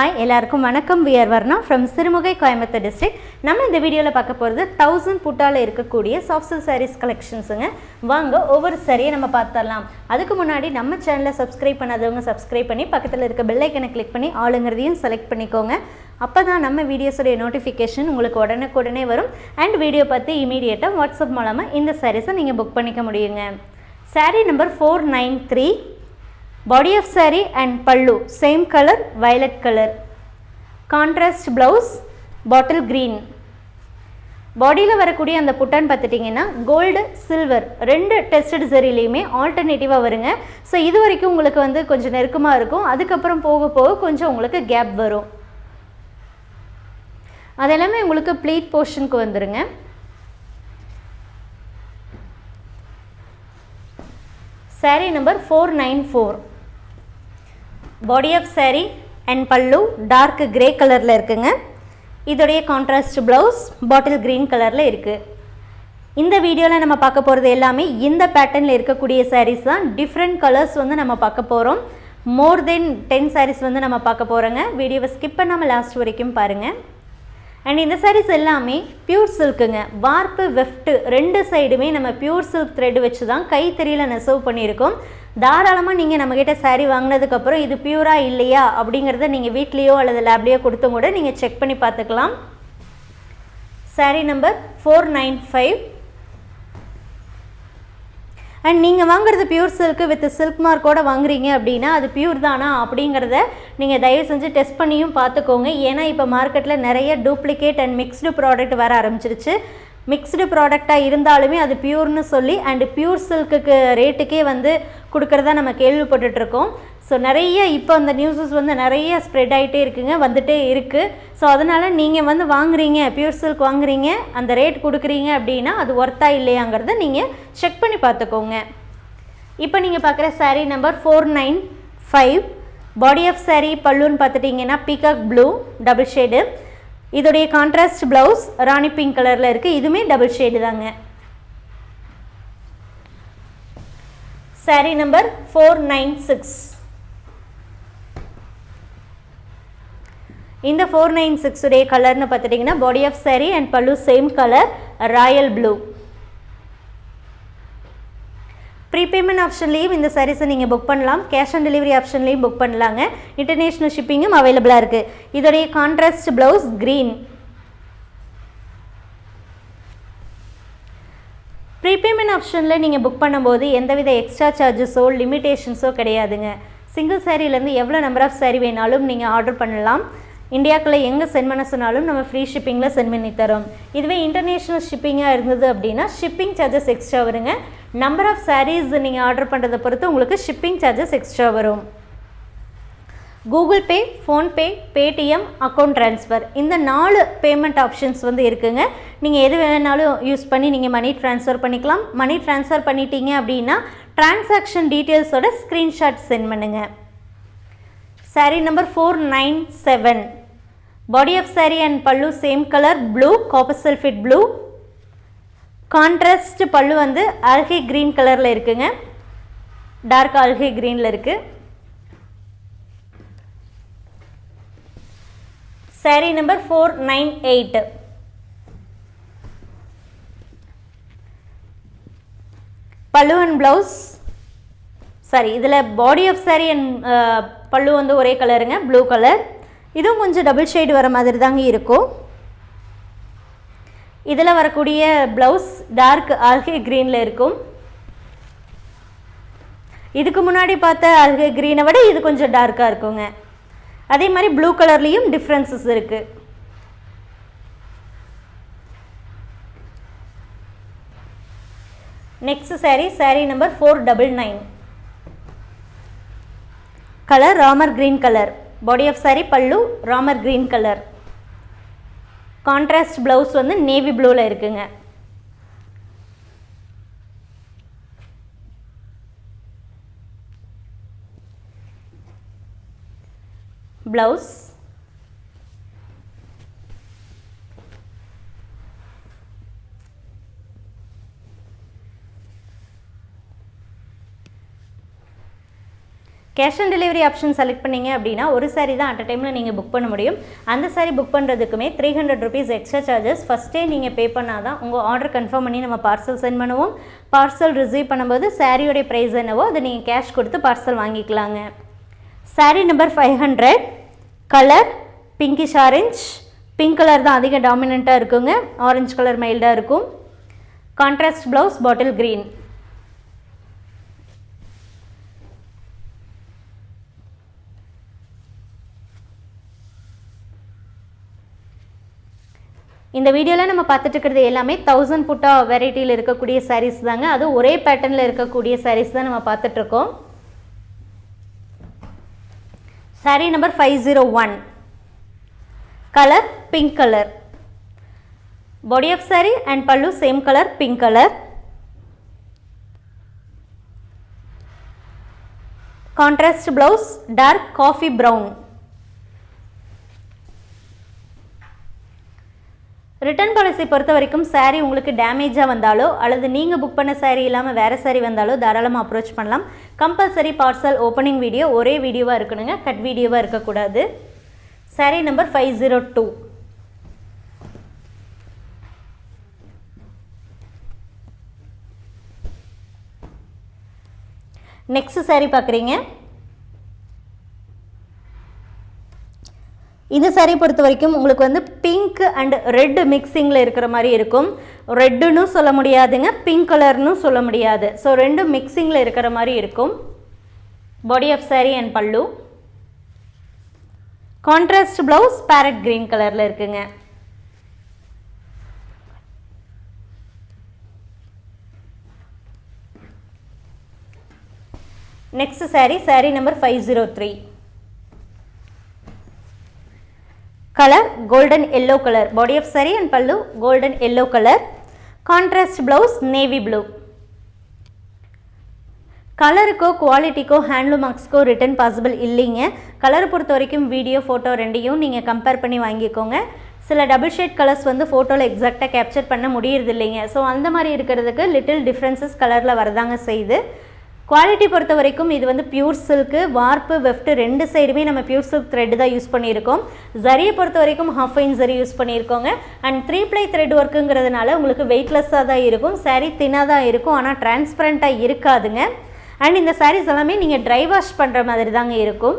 Hi எல்லாருக்கும் வணக்கம். We're Varna from Sirumugai Coimbatore district நம்ம இந்த வீடியோவில் பார்க்க போகிறது தௌசண்ட் புட்டாவில் இருக்கக்கூடிய சாஃப்ட் சில்க் சாரீஸ் கலெக்ஷன்ஸுங்க வாங்க ஒவ்வொரு சாரியை நம்ம பார்த்துடலாம். அதுக்கு முன்னாடி நம்ம சேனலை சப்ஸ்கிரைப் பண்ணாதவங்க சப்ஸ்கிரைப் பண்ணி பக்கத்தில் இருக்க பெல்லைக்கனை கிளிக் பண்ணி ஆளுங்கிறதையும் செலக்ட் பண்ணிக்கோங்க. அப்போ தான் நம்ம வீடியோஸுடைய நோட்டிஃபிகேஷன் உங்களுக்கு உடனுக்குடனே வரும். அண்ட் வீடியோ பார்த்து இமீடியட்டாக வாட்ஸ்அப் மூலமாக இந்த சாரீஸை நீங்கள் புக் பண்ணிக்க முடியுங்க. Saree number four nine three body of sari and pallu same colour violet colour Contrast blouse bottle green. பாடியில் வரக்கூடிய அந்த புட்டான்னு பார்த்துட்டிங்கன்னா கோல்டு சில்வர் ரெண்டு டெஸ்டட் சரிலையுமே ஆல்டர்னேட்டிவாக வருங்க. ஸோ இது வரைக்கும் உங்களுக்கு வந்து கொஞ்சம் நெருக்கமாக இருக்கும். அதுக்கப்புறம் போக போக கொஞ்சம் உங்களுக்கு கேப் வரும். அதெல்லாமே உங்களுக்கு ப்ளீட் போர்ஷனுக்கு வந்துடுங்க saree number four nine four body of saree and pallu dark grey கலரில் இருக்குங்க. இதோடைய கான்ட்ராஸ்ட் ப்ளவுஸ் பாட்டில் க்ரீன் கலரில் இருக்குது இந்த வீடியோவில் நம்ம பார்க்க போகிறது எல்லாமே இந்த பேட்டர்னில் இருக்கக்கூடிய சாரீஸ் தான். டிஃப்ரெண்ட் கலர்ஸ் வந்து நம்ம பார்க்க போகிறோம் மோர் தென் டென் சாரீஸ் வந்து நம்ம பார்க்க போகிறோங்க வீடியோவை ஸ்கிப் பண்ணாமல் லாஸ்ட் வரைக்கும் பாருங்கள் அண்ட் இந்த சாரீஸ் எல்லாமே பியூர் சில்க்குங்க வார்ப்பு வெஃப்ட்டு ரெண்டு சைடுமே நம்ம பியூர் சில்க் த்ரெட் வச்சு தான் கைத்தறியில் நெசவு பண்ணியிருக்கோம். தாராளமாக நீங்கள் நம்மக்கிட்ட சாரீ வாங்கினதுக்கப்புறம் இது பியூராக இல்லையா அப்படிங்கிறத நீங்கள் வீட்லேயோ அல்லது லேப்லேயோ கொடுத்தும் கூட நீங்கள் செக் பண்ணி பார்த்துக்கலாம். Saree number four nine five and நீங்கள் வாங்குறது பியூர் சில்க்கு வித் சில்க் மார்க்கோடு வாங்குறீங்க அப்படின்னா அது பியூர் தானா அப்படிங்கிறத நீங்கள் தயவு செஞ்சு டெஸ்ட் பண்ணியும் பார்த்துக்கோங்க. ஏன்னா இப்போ மார்க்கெட்டில் நிறைய டூப்ளிகேட் அண்ட் மிக்ஸ்டு ப்ராடக்ட் வர ஆரம்பிச்சிருச்சு. மிக்ஸ்டு ப்ராடக்டாக இருந்தாலுமே அது பியூர்னு சொல்லி அண்டு பியூர் சில்க்குக்கு ரேட்டுக்கே வந்து கொடுக்குறதா நம்ம கேள்விப்பட்டுட்ருக்கோம். ஸோ நிறைய இப்போ அந்த நியூஸஸ் வந்து நிறைய ஸ்ப்ரெட் ஆகிட்டே இருக்குங்க வந்துட்டே இருக்குது ஸோ அதனால் நீங்கள் வந்து வாங்குறீங்க பியூர் சில்க் வாங்குறீங்க அந்த ரேட் கொடுக்குறீங்க அப்படின்னா அது ஒர்த்தா இல்லையாங்கிறத நீங்கள் செக் பண்ணி பார்த்துக்கோங்க. இப்போ நீங்கள் பார்க்குற saree number four nine five body of saree பல்லுன்னு பார்த்துட்டிங்கன்னா பீகாக் ப்ளூ டபுள் ஷேடு இதோடைய கான்ட்ராஸ்ட் ப்ளவுஸ் ராணி பிங்க் கலரில் இருக்குது இதுவுமே டபுள் ஷேடு தாங்க. Saree number four nine six இந்த ஃபோர் நைன் சிக்ஸுடைய கலர்னு பார்த்துட்டிங்கன்னா body of saree and pallu same colour royal blue prepayment ஆப்ஷன்லேயும் இந்த சாரீஸை நீங்கள் புக் பண்ணலாம். கேஷ் ஆன் டெலிவரி ஆப்ஷன்லேயும் புக் பண்ணலாங்க. இன்டர்நேஷ்னல் ஷிப்பிங்கும் அவைலபிளாக இருக்குது இதோடைய கான்ட்ராஸ்ட் ப்ளவுஸ் க்ரீன் ப்ரீபேமெண்ட் ஆப்ஷனில் நீங்கள் புக் பண்ணும்போது எந்தவித எக்ஸ்ட்ரா சார்ஜஸோ லிமிட்டேஷன்ஸோ கிடையாதுங்க. சிங்கிள் சாரீலேருந்து எவ்வளோ நம்பர் ஆஃப் சாரீ வேணாலும் நீங்கள் ஆர்டர் பண்ணலாம். இந்தியாக்குள்ளே எங்கே சென்ட் பண்ண சொன்னாலும் நம்ம ஃப்ரீ ஷிப்பிங்கில் சென்ட் பண்ணி தரோம். இதுவே இன்டர்நேஷ்னல் ஷிப்பிங்காக இருந்தது அப்படின்னா ஷிப்பிங் சார்ஜஸ் எக்ஸ்ட்ரா வருங்க. நம்பர் ஆஃப் சாரீஸ் நீங்கள் ஆர்டர் பண்ணுறதை பொறுத்து உங்களுக்கு ஷிப்பிங் சார்ஜஸ் எக்ஸ்ட்ரா வரும். Google Pay PhonePe Paytm account transfer இந்த நாலு பேமெண்ட் ஆப்ஷன்ஸ் வந்து இருக்குங்க. நீங்கள் எது வேணாலும் யூஸ் பண்ணி நீங்கள் மணி ட்ரான்ஸ்ஃபர் பண்ணிக்கலாம். மணி ட்ரான்ஸ்ஃபர் பண்ணிட்டீங்க அப்படின்னா டிரான்சாக்ஷன் டீட்டெயில்ஸோட ஸ்க்ரீன்ஷாட் சென்ட் பண்ணுங்கள் saree number four nine seven body of saree and pallu same colour blue copper sulphate blue contrast pallu வந்து ஆல்கே க்ரீன் கலரில் இருக்குங்க. டார்க் ஆல்கே க்ரீனில் இருக்குது saree number four nine eight pallu and blouse saree இதில் body of saree and பல்லு வந்து ஒரே கலருங்க ப்ளூ கலர் இதுவும் கொஞ்சம் டபுள் ஷேடு வர மாதிரி தாங்க இருக்கும். இதில் வரக்கூடிய ப்ளவுஸ் டார்க் ஆல்கே க்ரீனில் இருக்கும். இதுக்கு முன்னாடி பார்த்த ஆல்கே க்ரீனை விட இது கொஞ்சம் டார்க்காக இருக்குங்க. அதே மாதிரி ப்ளூ கலர்லேயும் டிஃப்ரென்சஸ் இருக்குது next saree saree number four double nine colour Ramar green colour body of saree pallu Ramar green colour contrast blouse வந்து நேவி ப்ளூவில் இருக்குங்க. Blouse cash on delivery option select பண்ணீங்க அப்படின்னா ஒரு சாரி தான் அட் அ டைமில் நீங்கள் புக் பண்ண முடியும். அந்த saree book பண்ணுறதுக்குமே three hundred rupees extra charges ஃபஸ்ட்டே நீங்கள் பே பண்ணால் தான் உங்கள் ஆர்டர் கன்ஃபார்ம் பண்ணி நம்ம பார்சல் சென்ட் பண்ணுவோம். பார்சல் ரிசீவ் பண்ணும்போது சாரியோடைய ப்ரைஸ் என்னவோ அதை நீங்கள் கேஷ் கொடுத்து பார்சல் வாங்கிக்கலாங்க. Saree number five hundred colour pinkish orange pink colour தான் அதிக டாமினண்ட்டாக இருக்குங்க. ஆரஞ்சு கலர் மைல்டாக இருக்கும். கான்ட்ராஸ்ட் ப்ளவுஸ் பாட்டில் க்ரீன் இந்த வீடியோவில் நம்ம பார்த்துட்டு இருக்கிறது எல்லாமே தௌசண்ட் புட்டா வெரைட்டியில் இருக்கக்கூடிய சாரீஸ் தாங்க. அது ஒரே பேட்டர்னில் இருக்கக்கூடிய சாரீஸ் தான் நம்ம பார்த்துட்ருக்கோம் saree number five zero one colour pink colour body of saree and pallu same colour pink colour contrast blouse dark coffee brown return policy பொறுத்த வரைக்கும் சாரீ உங்களுக்கு டேமேஜாக வந்தாலோ அல்லது நீங்கள் புக் பண்ண சாரீ இல்லாமல் வேறு சாரீ வந்தாலோ தாராளமாக அப்ரோச் பண்ணலாம். கம்பல்சரி பார்சல் ஓப்பனிங் வீடியோ ஒரே வீடியோவாக இருக்கணுங்க. கட் வீடியோவாக இருக்கக்கூடாது. Saree number five zero two next saree பார்க்குறீங்க இந்த சாரீ பொறுத்த வரைக்கும் உங்களுக்கு வந்து பிங்க் அண்ட் ரெட் மிக்சிங்கில் இருக்கிற மாதிரி இருக்கும். ரெட்டுன்னு சொல்ல முடியாதுங்க பிங்க் கலர்னு சொல்ல முடியாது. ஸோ ரெண்டும் மிக்சிங்கில் இருக்கிற மாதிரி இருக்கும். Body of saree and pallu contrast blouse parrot green கலரில் இருக்குங்க. Next saree saree number five zero three colour golden yellow colour body of saree and pallu golden yellow colour contrast blouse navy blue கலருக்கோ குவாலிட்டிக்கோ handloom மார்க்ஸ்க்கோ return possible இல்லைங்க கலரை பொறுத்த வரைக்கும் video photo ரெண்டையும் நீங்கள் கம்பேர் பண்ணி வாங்கிக்கோங்க சில டபுள் ஷேட் கலர்ஸ் வந்து ஃபோட்டோவில் எக்ஸாக்டாக கேப்சர் பண்ண முடியறது இல்லைங்க ஸோ அந்த மாதிரி இருக்கிறதுக்கு லிட்டில் டிஃப்ரென்சஸ் கலரில் வரதாங்க செய்யுது குவாலிட்டி பொறுத்த வரைக்கும் இது வந்து பியூர் சில்க்கு வார்ப்பு வெஃப்ட் ரெண்டு சைடுமே நம்ம பியூர் சில்க் த்ரெட் தான் யூஸ் பண்ணியிருக்கோம். ஜரியை பொறுத்த வரைக்கும் ஹாஃப் ஐன் ஜரி யூஸ் பண்ணியிருக்கோங்க. அண்ட் த்ரீ ப்ளை த்ரெட் ஒர்க்குங்கிறதுனால உங்களுக்கு வெயிட்லெஸ்ஸாக தான் இருக்கும். சாரீ தின்னாக தான் இருக்கும். ஆனால் டிரான்ஸ்பரண்ட்டாக இருக்காதுங்க. அண்ட் இந்த சாரீஸ் எல்லாமே நீங்கள் ட்ரை வாஷ் பண்ணுற மாதிரி தாங்க இருக்கும்.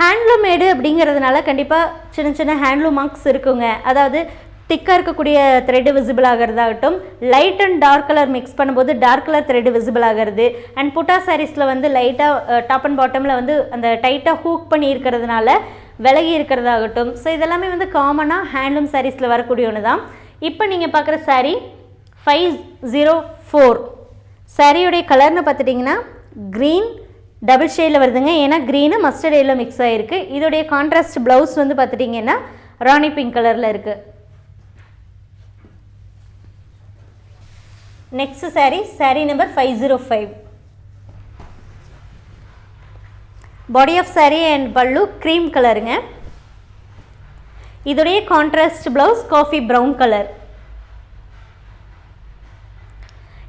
ஹேண்ட்லூம் மேடு அப்படிங்கிறதுனால கண்டிப்பாக சின்ன சின்ன ஹேண்ட்லூம் மார்க்ஸ் இருக்குங்க. அதாவது திக்காக இருக்கக்கூடிய thread visible ஆகிறதாகட்டும் light and dark colour mix பண்ணும்போது டார்க் கலர் த்ரெட்டு விசிபிள் ஆகிறது. அண்ட் புட்டா சாரீஸில் வந்து லைட்டாக டாப் அண்ட் பாட்டமில் வந்து அந்த டைட்டாக ஹூக் பண்ணி இருக்கிறதுனால விலகி இருக்கிறதாகட்டும். ஸோ இதெல்லாமே வந்து காமனாக ஹேண்ட்லூம் சாரீஸில் வரக்கூடிய ஒன்று தான் இப்போ நீங்கள் பார்க்குற சாரீ ஃபைவ் ஜீரோ ஃபோர் சாரியுடைய கலர்னு பார்த்துட்டிங்கன்னா க்ரீன் டபுள் ஷேடில் வருதுங்க. ஏன்னா க்ரீனு மஸ்டர்ட் எல்லோ மிக்ஸ் ஆகிருக்கு இதோடைய கான்ட்ராஸ்ட் ப்ளவுஸ் வந்து பார்த்துட்டிங்கன்னா ராணி பிங்க் கலரில் இருக்குது next saree saree number five zero five body of saree and pallu cream கலருங்க இதோடைய contrast blouse coffee brown colour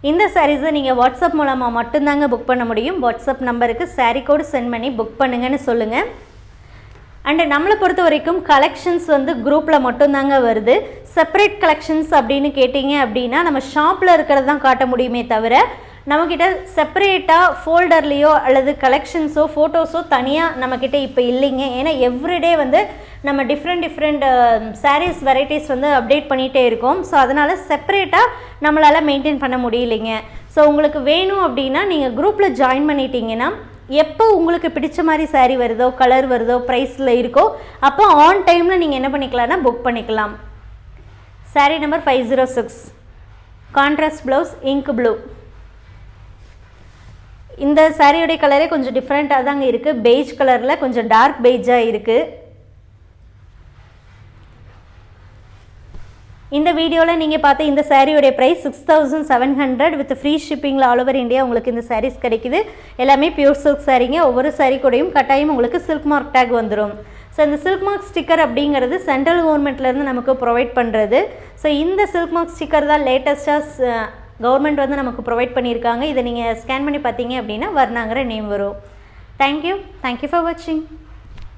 இந்த சாரீஸை நீங்கள் வாட்ஸ்அப் மூலமாக மட்டும்தாங்க புக் பண்ண முடியும். வாட்ஸ்அப் நம்பருக்கு சாரீ கோடு சென்ட் பண்ணி புக் பண்ணுங்கன்னு சொல்லுங்கள் அண்டு நம்மளை பொறுத்த வரைக்கும் கலெக்ஷன்ஸ் வந்து குரூப்பில் மட்டும்தாங்க வருது. செப்பரேட் கலெக்ஷன்ஸ் அப்படின்னு கேட்டிங்க அப்படின்னா நம்ம ஷாப்பில் இருக்கிறது தான் காட்ட முடியுமே தவிர நம்மக்கிட்ட செப்பரேட்டாக ஃபோல்டர்லேயோ அல்லது கலெக்ஷன்ஸோ ஃபோட்டோஸோ தனியாக நம்மக்கிட்ட இப்போ இல்லைங்க. ஏன்னா எவ்ரிடே வந்து நம்ம டிஃப்ரெண்ட் டிஃப்ரெண்ட் சாரீஸ் வெரைட்டிஸ் வந்து அப்டேட் பண்ணிகிட்டே இருக்கோம். ஸோ அதனால் செப்பரேட்டாக நம்மளால் மெயின்டைன் பண்ண முடியலைங்க. ஸோ உங்களுக்கு வேணும் அப்படின்னா நீங்கள் குரூப்பில் ஜாயின் பண்ணிட்டீங்கன்னா எப்போ உங்களுக்கு பிடிச்ச மாதிரி சாரீ வருதோ கலர் வருதோ ப்ரைஸில் இருக்கோ அப்போ ஆன் டைமில் நீங்கள் என்ன பண்ணிக்கலாம்னா புக் பண்ணிக்கலாம். Saree number five zero six contrast blouse ink blue இந்த சாரியோடைய கலரே கொஞ்சம் டிஃப்ரெண்ட்டாக தாங்க இருக்குது பெய்ஜ் கலரில் கொஞ்சம் டார்க் பெய்ஜாக இருக்குது இந்த வீடியோவில் நீங்கள் பார்த்த இந்த சாரியோடைய price six thousand seven hundred with free ஷிப்பிங்கில் all over India உங்களுக்கு இந்த சாரீஸ் கிடைக்குது. எல்லாமே பியூர் சில்க் சாரீங்க ஒவ்வொரு சாரீ கூடயும் கட்டாயம் உங்களுக்கு சில்க் மார்க் டேக் வந்துடும் ஸோ இந்த சில்க் மார்க் ஸ்டிக்கர் அப்படிங்கிறது சென்ட்ரல் கவர்மெண்ட்லேருந்து நமக்கு ப்ரொவைட் பண்ணுறது ஸோ இந்த சில்க் மார்க் ஸ்டிக்கர் தான் லேட்டஸ்ட்டாக கவர்மெண்ட் வந்து நமக்கு ப்ரொவைட் பண்ணியிருக்காங்க. இதை நீங்கள் ஸ்கேன் பண்ணி பார்த்தீங்க அப்படின்னா வர்ணாங்கிற நேம் வரும். Thank you thank you for வாட்சிங்